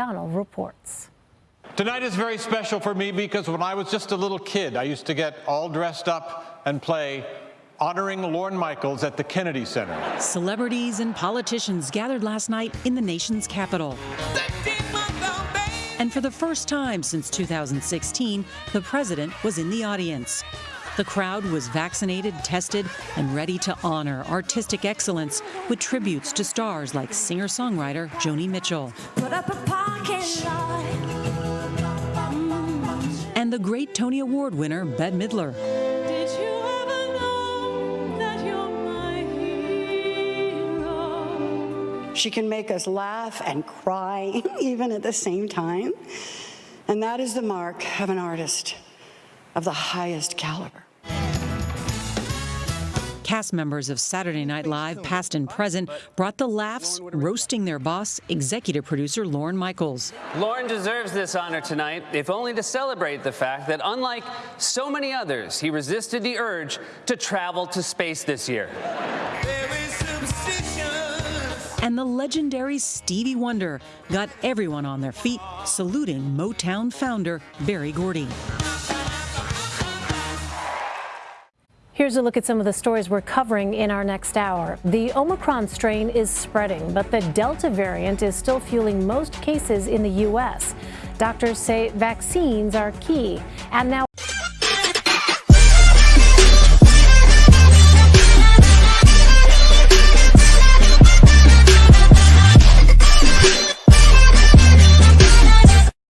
Donald reports. Tonight is very special for me because when I was just a little kid, I used to get all dressed up and play honoring Lorne Michaels at the Kennedy Center. Celebrities and politicians gathered last night in the nation's capital. And for the first time since 2016, the president was in the audience. The crowd was vaccinated, tested, and ready to honor artistic excellence with tributes to stars like singer songwriter Joni Mitchell. And the great Tony Award winner Bette Midler. She can make us laugh and cry even at the same time. And that is the mark of an artist of the highest caliber. Cast members of Saturday Night Live, past and present, brought the laughs, roasting their boss, executive producer Lorne Michaels. Lauren deserves this honor tonight, if only to celebrate the fact that, unlike so many others, he resisted the urge to travel to space this year. And the legendary Stevie Wonder got everyone on their feet, saluting Motown founder Berry Gordy. Here's a look at some of the stories we're covering in our next hour. The Omicron strain is spreading, but the Delta variant is still fueling most cases in the U.S. Doctors say vaccines are key. And now